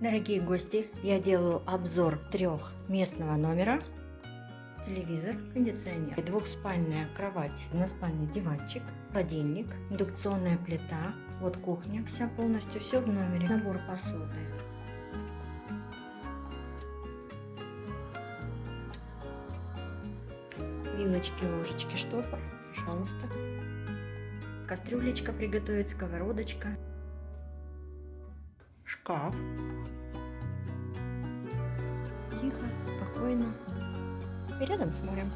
Дорогие гости, я делаю обзор трехместного номера. Телевизор, кондиционер, двухспальная кровать, на спальне диванчик, холодильник, индукционная плита, вот кухня вся полностью, все в номере, набор посуды. Вилочки, ложечки, штопор, пожалуйста. Кастрюлечка приготовить, сковородочка, шкаф. Спокойно. И рядом с морем.